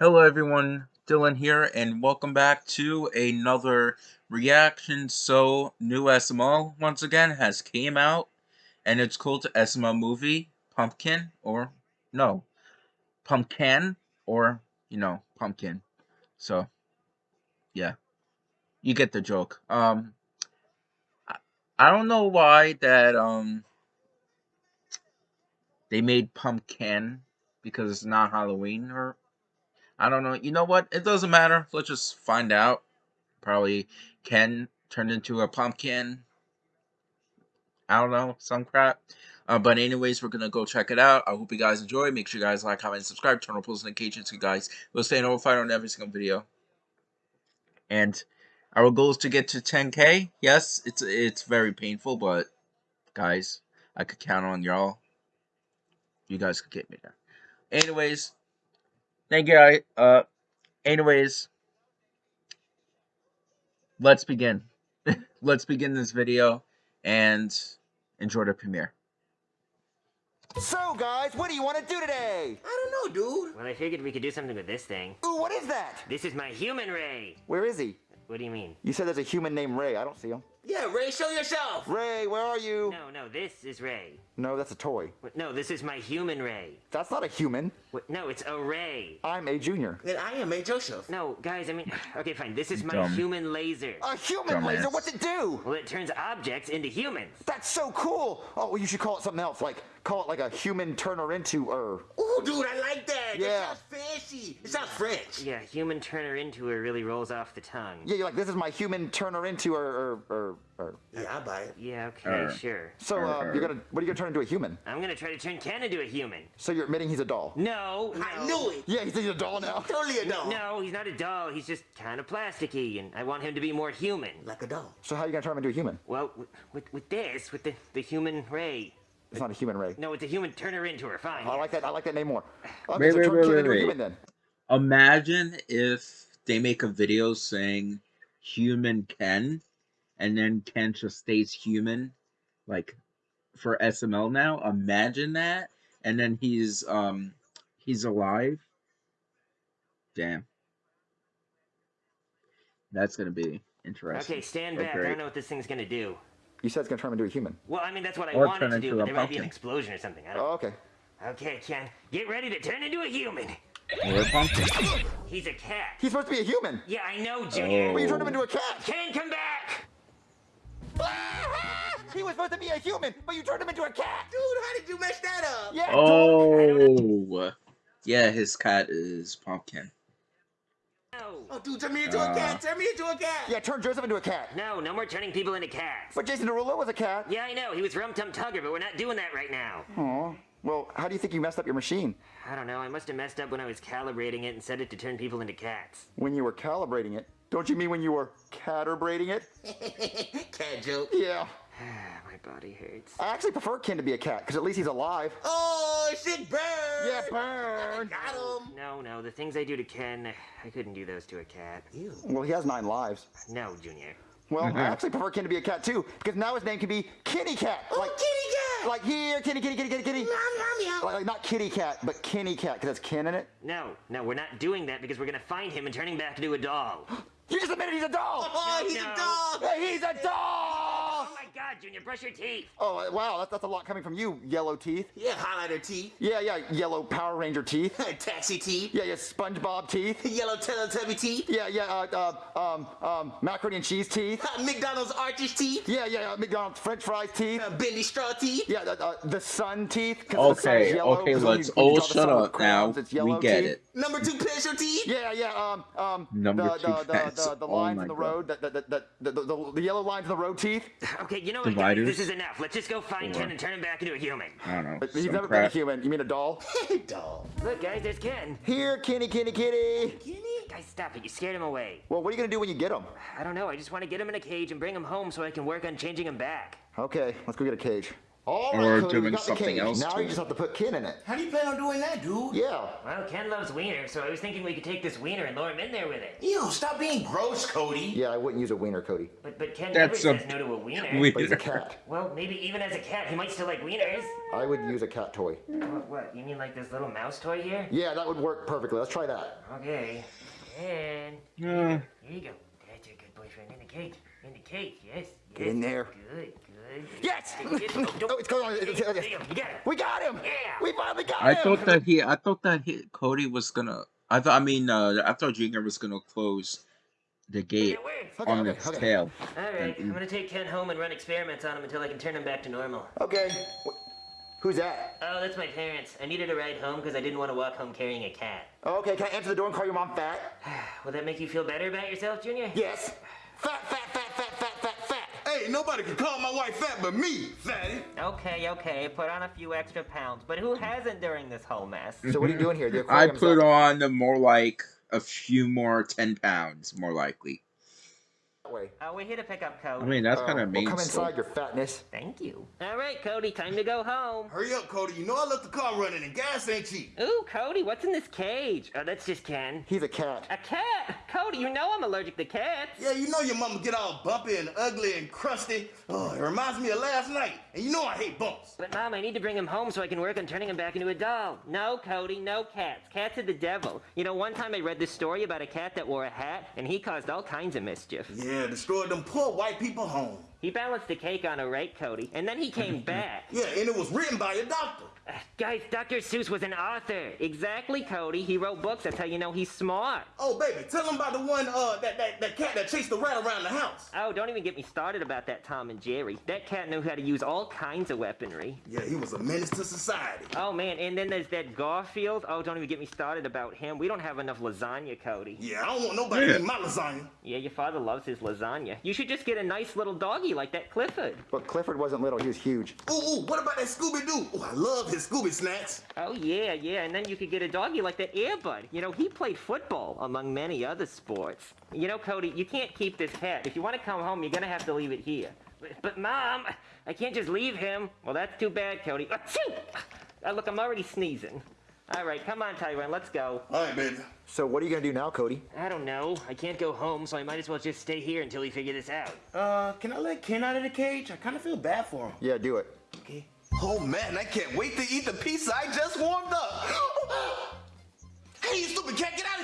Hello everyone, Dylan here, and welcome back to another reaction. So, new SML once again has came out, and it's called SML Movie Pumpkin, or no, Pumpkin, or you know, Pumpkin. So, yeah, you get the joke. Um, I, don't know why that um they made Pumpkin because it's not Halloween or I don't know. You know what? It doesn't matter. Let's just find out. Probably Ken turned into a pumpkin. I don't know, some crap. Uh, but anyways, we're gonna go check it out. I hope you guys enjoy. Make sure you guys like, comment, subscribe, turn on post notifications, you guys will stay notified on every single video. And our goal is to get to 10k. Yes, it's it's very painful, but guys, I could count on y'all. You guys could get me there. Anyways, Thank you. Uh, anyways, let's begin. let's begin this video and enjoy the premiere. So, guys, what do you want to do today? I don't know, dude. Well, I figured we could do something with this thing. Ooh, what is that? This is my human ray. Where is he? What do you mean? You said there's a human named Ray. I don't see him. Yeah, Ray, show yourself. Ray, where are you? No, no, this is Ray. No, that's a toy. What- No, this is my human ray. That's not a human. What? No, it's a ray. I'm a junior. And I am a Joseph. No, guys, I mean, okay, fine. This is my Dumb. human laser. A human Dumbass. laser? What's it do? Well, it turns objects into humans. That's so cool. Oh, well, you should call it something else. Like, call it like a human turner into er. Ooh, dude, I like that. Yeah. That sounds fancy. It sounds French. Yeah, human turner into her really rolls off the tongue. Yeah, you're like, this is my human turner into er, er, er, er. Yeah, I buy it. Yeah, okay, Er. sure. So, uh, you're gonna, what are you gonna turn into a human? I'm gonna try to turn Ken into a human. So you're admitting he's a doll? No, no. I knew it. Yeah, he's a doll now. Totally a doll. No, he's not a doll. He's just kind of plasticky, and I want him to be more human. Like a doll. So how are you gonna turn him into a human? Well, with, with, with this, with the, the human ray. It's not a human Ray. No, it's a human Turn her into her. Fine. I like that. I like that name more. Okay, Wait, so wait, turn wait, Ken wait, into a wait. human then. Imagine if they make a video saying human Ken, and then Ken just stays human, like for SML now. Imagine that, and then he's um he's alive. Damn, that's gonna be interesting. Okay, stand or back. I don't know what this thing's gonna do. You said it's gonna turn him into a human. Well, I mean, that's what I Or wanted to do, but a there might be an explosion or something. I Oh, don't... okay. Okay, Ken, get ready to turn into a human. Or a pumpkin. He's a cat. He's supposed to be a human. Yeah, I know, Junior. But you turned him Oh. into a cat. Ken, come back! he was supposed to be a human, but you turned him into a cat. Dude, how did you mess that up? Yeah. Oh, yeah, his cat is pumpkin. No. Oh, dude, turn me into a Uh. cat. Turn me into a cat. Yeah, turn Joseph into a cat. No, no more turning people into cats. But Jason Derulo was a cat. Yeah, I know. He was Rum Tum Tugger, but we're not doing that right now. Aw. Well, how do you think you messed up your machine? I don't know. I must have messed up when I was calibrating it and set it to turn people into cats. When you were calibrating it? Don't you mean when you were catterbrating it? cat joke. Yeah. My body hurts. I actually prefer Ken to be a cat, because at least he's alive. Oh, sick bird. Yeah, burn. Got him. No, no. The things I do to Ken, I couldn't do those to a cat. Ew. Well, he has nine lives. No, Junior. Well, I actually prefer Ken to be a cat too, because now his name can be Kitty Cat. Oh, Like, kitty cat. like here, kitty, kitty, kitty, kitty, kitty. Meow, meow, meow. Like, like not kitty cat, but Kenny cat, because that's Ken in it. No, no, we're not doing that because we're gonna find him and turn him back into a doll. You just admitted he's a doll. Oh, he's No. a dog. He's a doll. my god, Junior, brush your teeth! Oh wow, that's, that's a lot coming from you, yellow teeth. Yeah, highlighter teeth. Yeah, yeah, yellow Power Ranger teeth. Taxi teeth. Yeah, yeah, SpongeBob teeth. Yellow Teletubby teeth. Yeah, yeah, uh, uh, um, um, macaroni and cheese teeth. McDonald's Arches teeth. Yeah, yeah, uh, McDonald's French fries teeth. Uh, Bendy Straw teeth. Yeah, uh, uh, the sun teeth. the sun is Okay, yellow, okay, 'cause when let's you- when you all shut up now. crayons, We get teeth. it. Number two pencil teeth. Yeah, yeah, um, um, Number the, two the, the, pets. the, the Oh lines my in the God. road, the, the, the, the, the, the, the yellow lines in the road teeth. Okay, you know what, guys? Dividers? This is enough. Let's just go find Four. Ken and turn him back into a human. I don't know. But He's some never been a human. You mean a doll? doll. Look, guys, there's Ken. Here, Kenny, Kenny, kitty. Kenny? Guys, stop it. You scared him away. Well, what are you gonna do when you get him? I don't know. I just want to get him in a cage and bring him home so I can work on changing him back. Okay, let's go get a cage. All Or right, Cody, we doing got the something cage. else Now to you it. just have to put Ken in it. How do you plan on doing that, dude? Yeah. Well, Ken loves wiener, so I was thinking we could take this wiener and lure him in there with it. Ew, stop being gross, Cody. Yeah, I wouldn't use a wiener, Cody. But but Ken That's never a says no to a wiener. weird- But he's a cat. Well, maybe even as a cat, he might still like wieners. I would use a cat toy. What, what? You mean like this little mouse toy here? Yeah, that would work perfectly. Let's try that. Okay. And Yeah. here you go. That's a good boyfriend in the cage. In the cage, yes. Get yes. in there. Good, good. Yes! Yes, oh, it's going on. There It's- you go, it's- there you got it. We got him! Yeah. We finally got I him! I thought that he. I thought that he, Cody was gonna. I thought. I mean, uh, I thought Junior was gonna close the gate Okay, on okay, its okay. tail. All right, I'm gonna take Ken home and run experiments on him until I can turn him back to normal. Okay. Who's that? Oh, that's my parents. I needed a ride home because I didn't want to walk home carrying a cat. Okay, can I answer the door and call your mom fat? Will that make you feel better about yourself, Junior? Yes. Fat, fat, fat. Hey, nobody can call my wife fat but me, fatty. Okay, okay, put on a few extra pounds, but who hasn't during this whole mess? So what are you doing here? The I put up. on the more like a few more ten pounds, more likely. That way. Oh, we're here to pick up Cody. I mean, that's Uh, kind of mean. well, mean. come still. inside, your fatness. Thank you. All right, Cody, time to go home. Hurry up, Cody. You know I left the car running and gas ain't cheap. Ooh, Cody, what's in this cage? Oh, that's just Ken. He's a cat. A cat? Cody, you know I'm allergic to cats. Yeah, you know your mama get all bumpy and ugly and crusty. Oh, it reminds me of last night. And you know I hate bumps. But Mom, I need to bring him home so I can work on turning him back into a doll. No, Cody, no cats. Cats are the devil. You know, one time I read this story about a cat that wore a hat, and he caused all kinds of mischief. Yeah, destroyed them poor white people home. He balanced a cake on a right, Cody, and then he came back. Yeah, and it was written by a doctor. Guys, Dr. Seuss was an author. Exactly, Cody. He wrote books. That's how you know he's smart. Oh, baby, tell him about the one, uh, that, that, that cat that chased the rat around the house. Oh, don't even get me started about that Tom and Jerry. That cat knew how to use all kinds of weaponry. Yeah, he was a menace to society. Oh man, and then there's that Garfield. Oh, don't even get me started about him. We don't have enough lasagna, Cody. Yeah, I don't want nobody Yeah. eating my lasagna. Yeah, your father loves his lasagna. You should just get a nice little doggy like that Clifford. But Clifford wasn't little, he was huge. Ooh, ooh, what about that Scooby-Doo? Ooh, I love his Scooby snacks. Oh yeah, yeah, and then you could get a doggy like that Airbud. You know, he played football among many other sports. You know, Cody, you can't keep this cat. If you want to come home, you're gonna have to leave it here. But, but mom, I can't just leave him. Well, that's too bad, Cody. Achoo! Uh, look, I'm already sneezing. All right, come on, Tyrone, let's go. All right, baby. So what are you gonna do now, Cody? I don't know. I can't go home, so I might as well just stay here until we figure this out. Uh, can I let Ken out of the cage? I kind of feel bad for him. Yeah, do it. Okay. Oh man, I can't wait to eat the pizza I just warmed up. hey, you stupid cat, get out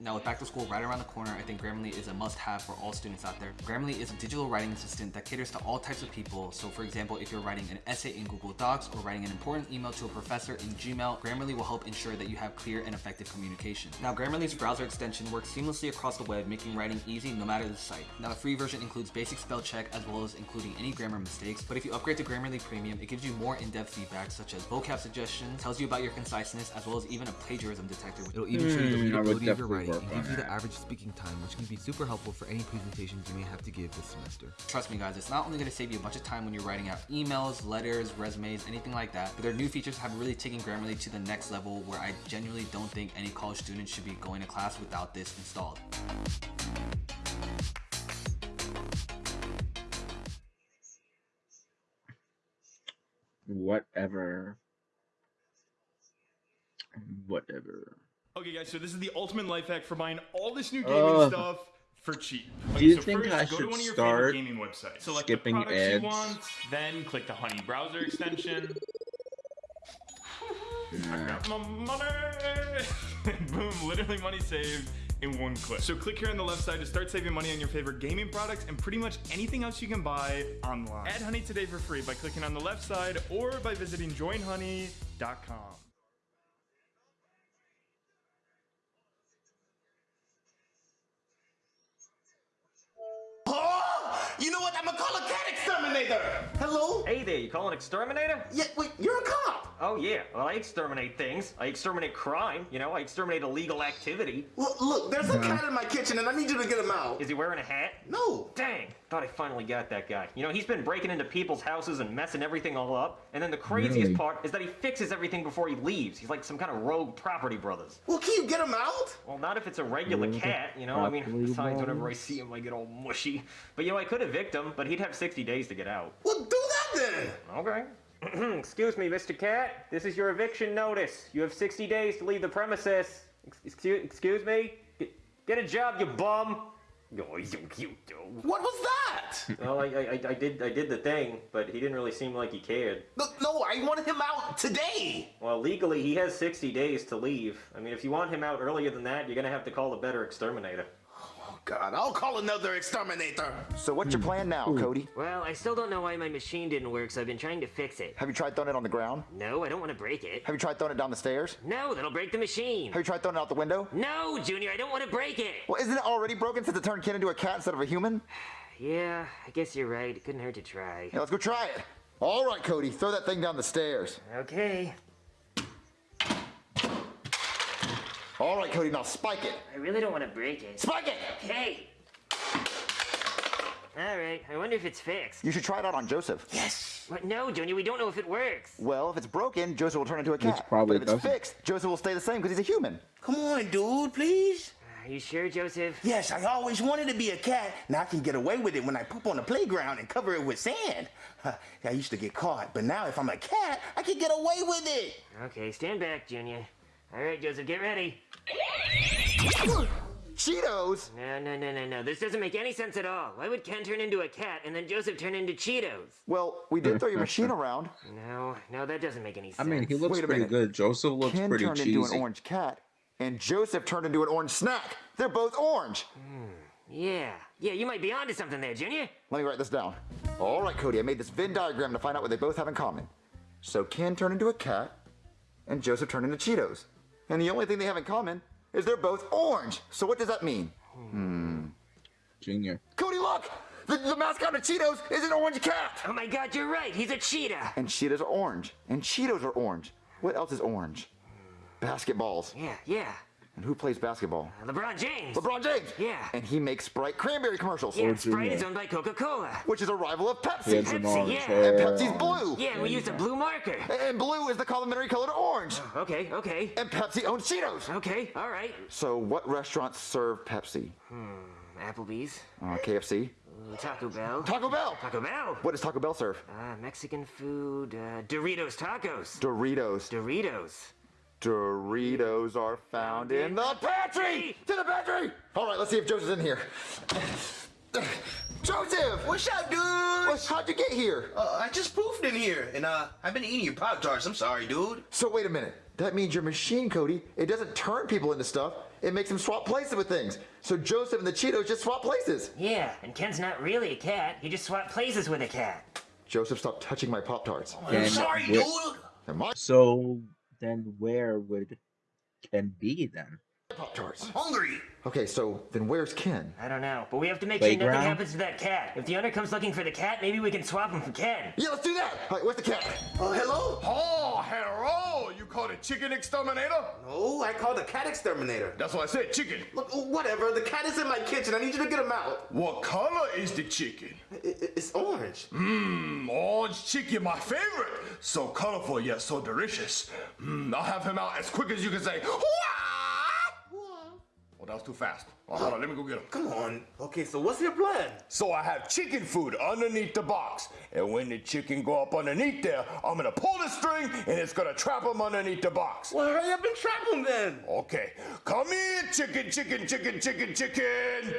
Now with back to school right around the corner, I think Grammarly is a must-have for all students out there. Grammarly is a digital writing assistant that caters to all types of people. So for example, if you're writing an essay in Google Docs or writing an important email to a professor in Gmail, Grammarly will help ensure that you have clear and effective communication. Now Grammarly's browser extension works seamlessly across the web, making writing easy no matter the site. Now the free version includes basic spell check as well as including any grammar mistakes, but if you upgrade to Grammarly Premium, it gives you more in-depth feedback such as vocab suggestions, tells you about your conciseness, as well as even a plagiarism detector. It'll even show you the Hmm, readability of your writing work and on gives you the average speaking time, which can be super helpful for any presentations you may have to give this semester. Trust me guys, it's not only going to save you a bunch of time when you're writing out emails, letters, resumes, anything like that, but their new features have really taken Grammarly to the next level where I genuinely don't think any college student should be going to class without this installed. Whatever. Whatever. Okay, guys, so this is the ultimate life hack for buying all this new gaming Ugh. stuff for cheap. Do you so think first, I go to should one of your start favorite gaming websites. Select skipping the products ads? you want, then click the Honey browser extension. I got my money! Boom, literally money saved in one click. So click here on the left side to start saving money on your favorite gaming products and pretty much anything else you can buy online. Add Honey today for free by clicking on the left side or by visiting joinhoney.com. you know what? I'm gonna call a cat exterminator. Hello? Hey there, you call an exterminator? Yeah, wait, you're a cop. Oh yeah. Well, I exterminate things. I exterminate crime. You know, I exterminate illegal activity. Look, look, there's a uh-huh. cat in my kitchen and I need you to get him out. Is he wearing a hat? No. Dang, thought I finally got that guy. You know, he's been breaking into people's houses and messing everything all up. And then the craziest Really? part is that he fixes everything before he leaves. He's like some kind of rogue property brothers. Well, can you get him out? Well, not if it's a regular Rogue cat, you know. I mean, property besides, whenever I see him, I get all mushy. But you know, I could evict him, but he'd have 60 days to get out. Well, do that then. Okay. excuse me, Mr. Cat. This is your eviction notice. You have 60 days to leave the premises. Excuse, excuse me? Get, get a job, you bum. Oh, he's so cute. What was that? Well, I, I, I did I did the thing, but he didn't really seem like he cared. no, no, I wanted him out today. Well, legally, he has 60 days to leave. I mean, if you want him out earlier than that, you're gonna have to call a better exterminator. God, I'll call another exterminator. So what's your plan now, hmm. Cody? Well, I still don't know why my machine didn't work, so I've been trying to fix it. Have you tried throwing it on the ground? No, I don't want to break it. Have you tried throwing it down the stairs? No, that'll break the machine. Have you tried throwing it out the window? No, Junior, I don't want to break it. Well, isn't it already broken since it turned Ken into a cat instead of a human? Yeah, I guess you're right. It couldn't hurt to try. Yeah, let's go try it. All right, Cody, throw that thing down the stairs. Okay. All right, Cody, now spike it. I really don't want to break it. Spike it! Okay. All right. I wonder if it's fixed. You should try it out on Joseph. Yes. What? No, Junior. We don't know if it works. Well, if it's broken, Joseph will turn into a cat. probably but if it's doesn't. fixed, Joseph will stay the same because he's a human. Come on, dude, please. Are you sure, Joseph? Yes, I always wanted to be a cat. Now I can get away with it when I poop on the playground and cover it with sand. I used to get caught, but now if I'm a cat, I can get away with it. Okay. Stand back, Junior. All right, Joseph. Get ready. Cheetos? No, no, no, no, no. This doesn't make any sense at all. Why would Ken turn into a cat and then Joseph turn into Cheetos? Well, we did throw your machine around. No, no, that doesn't make any sense. I mean, he looks Wait pretty minute. good. Joseph looks Ken pretty turned cheesy. into an orange cat, and Joseph turned into an orange snack. They're both orange. Hmm, yeah, yeah, you might be onto something there, Junior. Let me write this down. All right, Cody, I made this Venn diagram to find out what they both have in common. So Ken turned into a cat, and Joseph turned into Cheetos. And the only thing they have in common is they're both orange. So what does that mean? Hmm. Junior. Cody, look! The, the mascot of Cheetos is an orange cat! Oh my god, you're right. He's a cheetah. And Cheetos are orange. And Cheetos are orange. What else is orange? Basketballs. Yeah, yeah. And who plays basketball? LeBron James. LeBron James! Yeah. And he makes Sprite cranberry commercials. Yeah, Or Sprite Junior. is owned by Coca-Cola. Which is a rival of He Pepsi. Pepsi, yeah. hair. And Pepsi's blue. Yeah, and we used a blue marker. And blue is the complementary color to orange. Okay, okay. And Pepsi owns Cheetos. Okay, all right. So what restaurants serve Pepsi? Hmm, Applebee's, Uh, KFC? uh, Taco Bell. Taco Bell! Taco Bell. What does Taco Bell serve? Uh, Mexican food. Uh, Doritos tacos. Doritos. Doritos. Doritos are found in the pantry! To the pantry! All right, let's see if Joseph's in here. Joseph! What's up, dude? What- How'd you get here? Uh, I just poofed in here, and uh, I've been eating your Pop Tarts. I'm sorry, dude. So wait a minute. That means your machine, Cody, it doesn't turn people into stuff. It makes them swap places with things. So Joseph and the Cheetos just swap places. Yeah, and Ken's not really a cat. He just swapped places with a cat. Joseph, stop touching my Pop Tarts. I'm sorry, dude. They're So then, where would Ken be then? Pop Tarts. Hungry. Okay, so then where's Ken? I don't know, but we have to make sure nothing happens to that cat. If the owner comes looking for the cat, maybe we can swap him for Ken. Yeah, let's do that. All right, where's the cat? Oh, hello? Oh, hello! You called it chicken exterminator? No, I called the cat exterminator. That's what I said, chicken. Look, uh, whatever. The cat is in my kitchen. I need you to get him out. What color is the chicken? I- I- it's orange. Mmm, orange chicken, my favorite. So colorful yet so delicious. Mmm, I'll have him out as quick as you can say. Wah! That was too fast. Oh, hold on, let me go get him. Come on. Okay, so what's your plan? So I have chicken food underneath the box. And when the chicken go up underneath there, I'm gonna pull the string and it's gonna trap him underneath the box. Well, hurry up and trap him then. Okay, come here, chicken, chicken, chicken, chicken, chicken.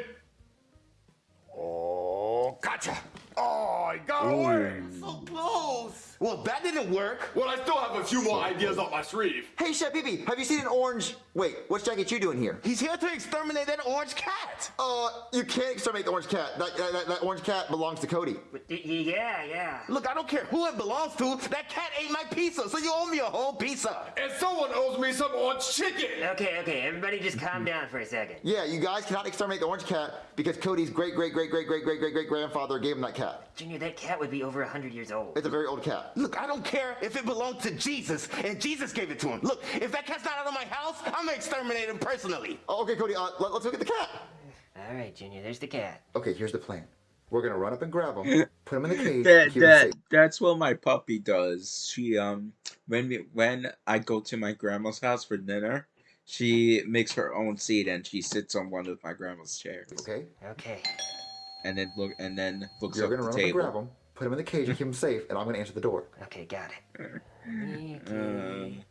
Oh, gotcha. Oh, I got away. So close. Well, that didn't work. Well, I still have a few more ideas up my sleeve. Hey, Chef Pee have you seen an orange? Wait, what's Jackie Chu doing here? He's here to exterminate that orange cat. Uh, you can't exterminate the orange cat. That, that, that, that orange cat belongs to Cody. But, y- y- yeah, yeah. Look, I don't care who it belongs to. That cat ate my pizza, so you owe me a whole pizza. And someone owes me some orange chicken. Okay, okay, everybody just calm down for a second. Yeah, you guys cannot exterminate the orange cat because Cody's great, great, great, great, great, great, great, great grandfather gave him that cat. Cat. Junior, that cat would be over a hundred years old. It's a very old cat. Look, I don't care if it belonged to Jesus and Jesus gave it to him. Look, if that cat's not out of my house, I'm gonna exterminate him personally. Oh, okay, Cody, uh, let, us look at the cat. All right, Junior, there's the cat. Okay, here's the plan. We're gonna run up and grab him, put him in the cage, that keep him that safe. that's what my puppy does. She um when we, when I go to my grandma's house for dinner, she makes her own seat and she sits on one of my grandma's chairs. Okay. Okay. And then look and then looks You're up gonna the run up and grab table. him, put him in the cage, and keep him safe, and I'm gonna answer the door. Okay, got it. Um,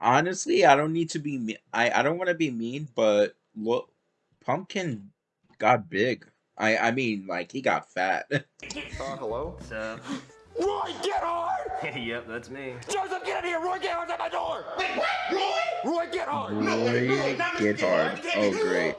honestly, I don't need to be me- I I don't want to be mean, but look, Pumpkin got big. I I mean like he got fat. Uh, hello? What's up? Roy, get hard! yep, that's me. Joseph, get in here! Roy, get at my door! Wait, what? Roy? Roy, get hard! Roy, get hard. Oh great.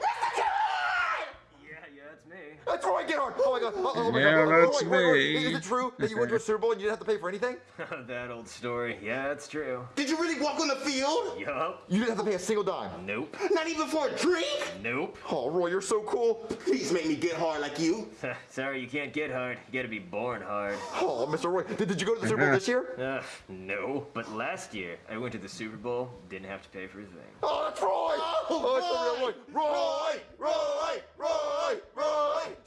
Yeah, yeah, that's me. That's Roy, get hard! Oh my god! Oh, oh my Yeah, god! Oh, that's Roy, Roy, Roy, me. Is it true that you went to a Super Bowl and you didn't have to pay for anything? that old story. Yeah, it's true. Did you really walk on the field? Yup. You didn't have to pay a single dime. Nope. Not even for a drink? Nope. Oh, Roy, you're so cool. Please make me get hard like you. Sorry, you can't get hard. You gotta be born hard. Oh, Mr. Roy, did, did you go to the Super Bowl this year? Uh, no. But last year, I went to the Super Bowl, didn't have to pay for a thing. Oh, that's Roy! Oh, it's the real Roy! Roy! Roy! Roy! Roy!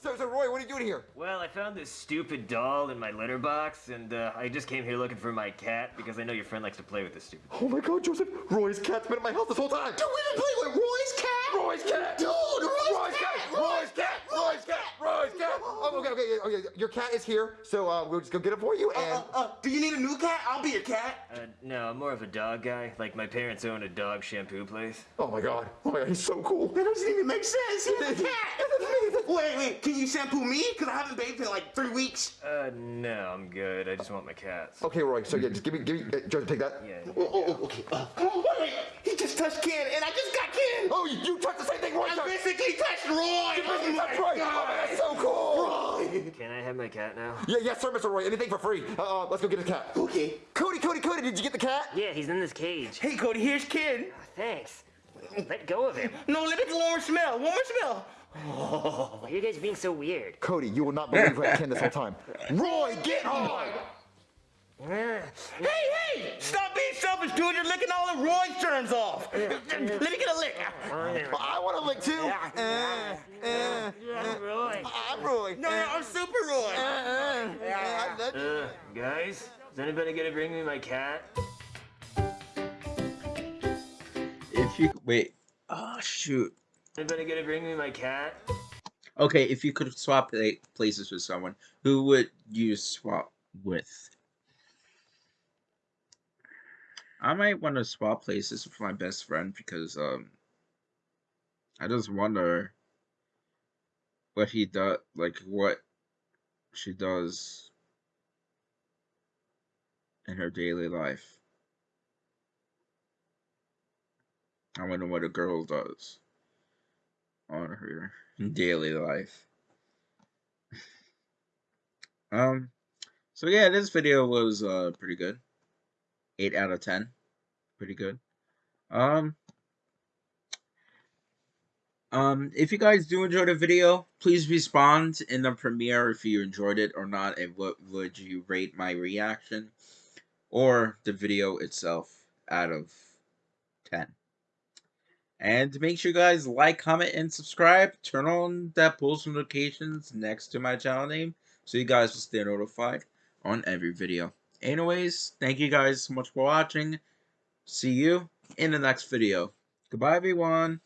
So, so Roy, what are you doing here? Well, I found this stupid doll in my litter box, and uh, I just came here looking for my cat because I know your friend likes to play with this stupid. Oh my god, Joseph! Roy's cat's been at my house this whole time! Dude, we been playing with Roy's cat? Roy's cat! Dude, Roy's, Roy's cat! Roy's cat! Roy's cat! Roy's cat! Oh, okay, okay, okay. Your cat is here, so uh, we'll just go get it for you. And Uh, uh, do you need a new cat? I'll be your cat. Uh, no, I'm more of a dog guy. Like my parents own a dog shampoo place. oh my god, oh my god, he's so cool. That doesn't even make sense. He's a cat. wait, wait, can you shampoo me? Because I haven't bathed in like three weeks. Uh, no, I'm good. I just want my cats. Okay, Roy. So yeah, just give me, give me, uh, Joseph, take that. Yeah. Oh, oh, oh, okay. Uh, oh, wait, wait. He just touched Ken, and I just got Ken. Oh, you, you touched the same thing Roy I touched. basically touched Roy. You basically Oh touched my Roy. Oh, God. man, that's so cool. Roy. Can I have my cat now? Yeah, yes, sir, Mr. Roy. Anything for free. Uh, uh, let's go get his cat. Okay. Cody, Cody, Cody, did you get the cat? Yeah, he's in this cage. Hey, Cody, here's Ken. Thanks. Let go of him. No, let me get one more smell. One more smell. Why are you guys being so weird? Cody, you will not believe who had Ken this whole time. Roy, get hard! Uh, Hey, hey! Stop being selfish, dude. You're licking all the Roy's germs off. Let me get a lick. I want a lick too. Uh, uh, uh, Roy. I'm Roy. No, no, I'm Super Roy. Uh, uh, uh, I love you. Uh, guys, is anybody gonna bring me my cat? if you wait, oh shoot. Anybody gonna bring me my cat? Okay, if you could swap places with someone, who would you swap with? I might want to swap places with my best friend because um I just wonder what he does like what she does in her daily life. I wonder what a girl does on her daily life. um, so yeah, this video was uh pretty good. Eight out of ten, pretty good. Um, um, if you guys do enjoy the video, please respond in the premiere if you enjoyed it or not, and what would you rate my reaction or the video itself out of ten. And make sure you guys like, comment, and subscribe. Turn on that post notifications next to my channel name so you guys will stay notified on every video. Anyways, thank you guys so much for watching. See you in the next video. Goodbye, everyone.